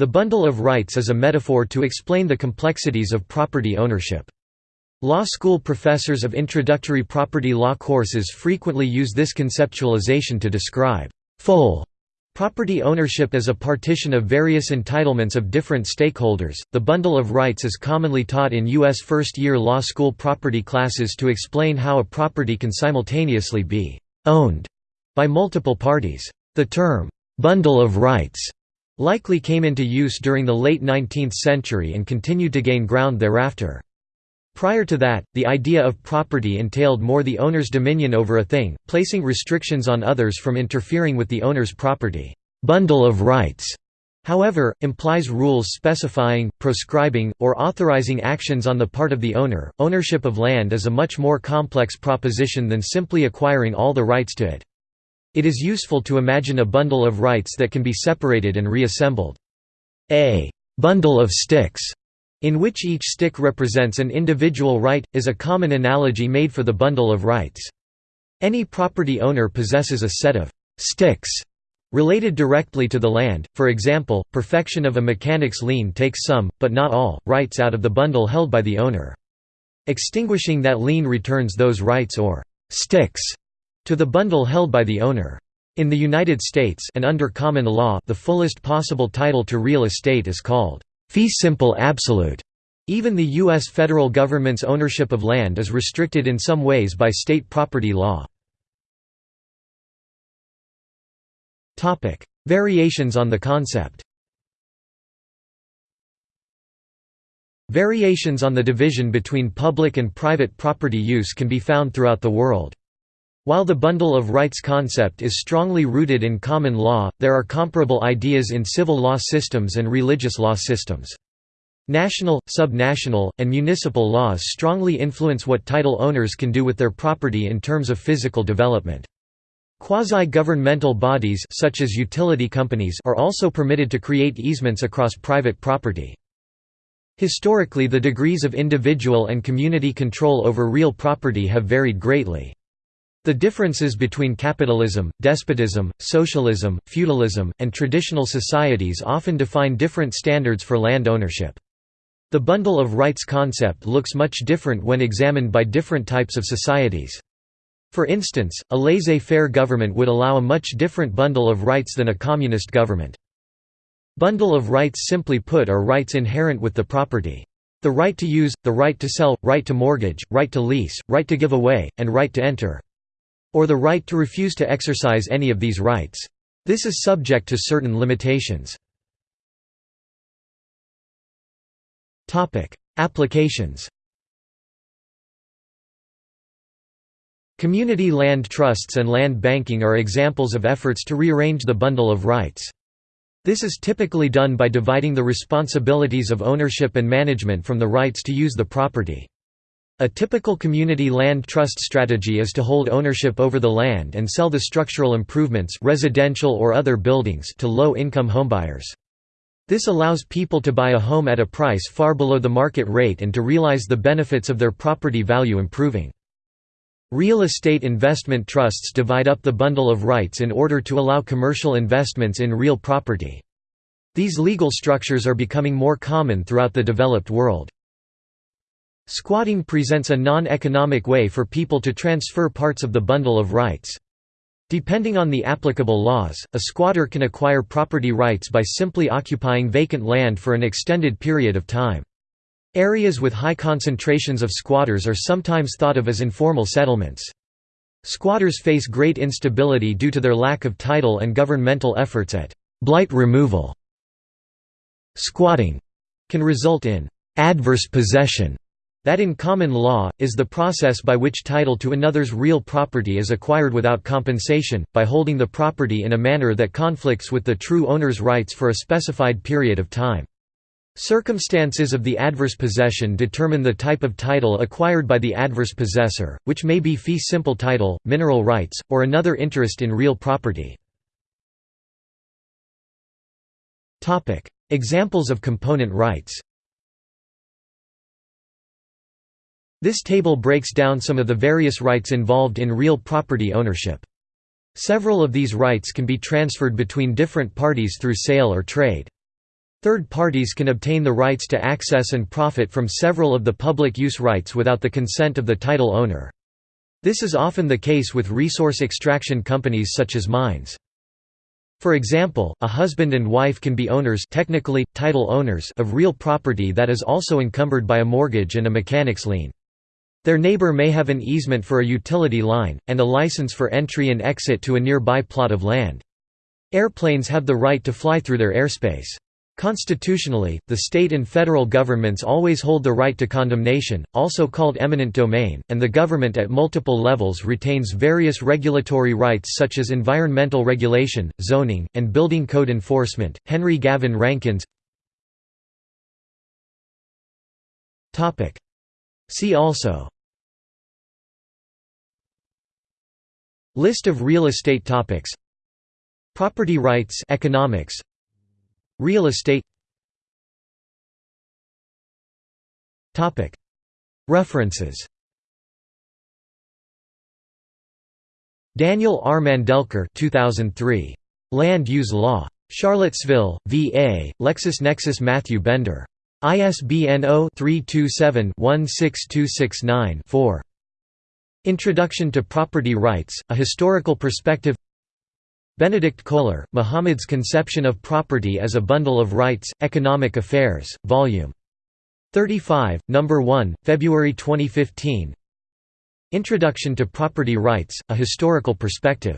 The bundle of rights is a metaphor to explain the complexities of property ownership. Law school professors of introductory property law courses frequently use this conceptualization to describe full property ownership as a partition of various entitlements of different stakeholders. The bundle of rights is commonly taught in U.S. first year law school property classes to explain how a property can simultaneously be owned by multiple parties. The term bundle of rights likely came into use during the late 19th century and continued to gain ground thereafter. Prior to that, the idea of property entailed more the owner's dominion over a thing, placing restrictions on others from interfering with the owner's property. Bundle of rights, however, implies rules specifying, proscribing, or authorizing actions on the part of the owner. Ownership of land is a much more complex proposition than simply acquiring all the rights to it. It is useful to imagine a bundle of rights that can be separated and reassembled. A bundle of sticks, in which each stick represents an individual right, is a common analogy made for the bundle of rights. Any property owner possesses a set of sticks related directly to the land, for example, perfection of a mechanic's lien takes some, but not all, rights out of the bundle held by the owner. Extinguishing that lien returns those rights or sticks to the bundle held by the owner. In the United States and under common law the fullest possible title to real estate is called fee simple absolute. Even the U.S. federal government's ownership of land is restricted in some ways by state property law. Variations on the concept Variations on the division between public and private property use can be found throughout the world. While the bundle of rights concept is strongly rooted in common law, there are comparable ideas in civil law systems and religious law systems. National, subnational, and municipal laws strongly influence what title owners can do with their property in terms of physical development. Quasi-governmental bodies such as utility companies are also permitted to create easements across private property. Historically the degrees of individual and community control over real property have varied greatly. The differences between capitalism, despotism, socialism, feudalism, and traditional societies often define different standards for land ownership. The bundle of rights concept looks much different when examined by different types of societies. For instance, a laissez-faire government would allow a much different bundle of rights than a communist government. Bundle of rights simply put are rights inherent with the property. The right to use, the right to sell, right to mortgage, right to lease, right to give away, and right to enter or the right to refuse to exercise any of these rights. This is subject to certain limitations. Applications Community land trusts and land banking are examples of efforts to rearrange the bundle of rights. This is typically done by dividing the responsibilities of ownership and management from the rights to use the property. A typical community land trust strategy is to hold ownership over the land and sell the structural improvements residential or other buildings to low-income homebuyers. This allows people to buy a home at a price far below the market rate and to realize the benefits of their property value improving. Real estate investment trusts divide up the bundle of rights in order to allow commercial investments in real property. These legal structures are becoming more common throughout the developed world. Squatting presents a non-economic way for people to transfer parts of the bundle of rights. Depending on the applicable laws, a squatter can acquire property rights by simply occupying vacant land for an extended period of time. Areas with high concentrations of squatters are sometimes thought of as informal settlements. Squatters face great instability due to their lack of title and governmental efforts at blight removal. Squatting can result in adverse possession that in common law, is the process by which title to another's real property is acquired without compensation, by holding the property in a manner that conflicts with the true owner's rights for a specified period of time. Circumstances of the adverse possession determine the type of title acquired by the adverse possessor, which may be fee simple title, mineral rights, or another interest in real property. Examples of component rights This table breaks down some of the various rights involved in real property ownership. Several of these rights can be transferred between different parties through sale or trade. Third parties can obtain the rights to access and profit from several of the public use rights without the consent of the title owner. This is often the case with resource extraction companies such as mines. For example, a husband and wife can be owners technically, title owners of real property that is also encumbered by a mortgage and a mechanic's lien. Their neighbor may have an easement for a utility line, and a license for entry and exit to a nearby plot of land. Airplanes have the right to fly through their airspace. Constitutionally, the state and federal governments always hold the right to condemnation, also called eminent domain, and the government at multiple levels retains various regulatory rights such as environmental regulation, zoning, and building code enforcement. Henry Gavin Rankins See also List of real estate topics Property rights economics Real estate Topic References Daniel R. Mandelker 2003. Land Use Law. Charlottesville, VA, LexisNexis Matthew Bender. ISBN 0-327-16269-4. Introduction to Property Rights, A Historical Perspective Benedikt Koehler, Muhammad's Conception of Property as a Bundle of Rights, Economic Affairs, Vol. 35, No. 1, February 2015 Introduction to Property Rights, A Historical Perspective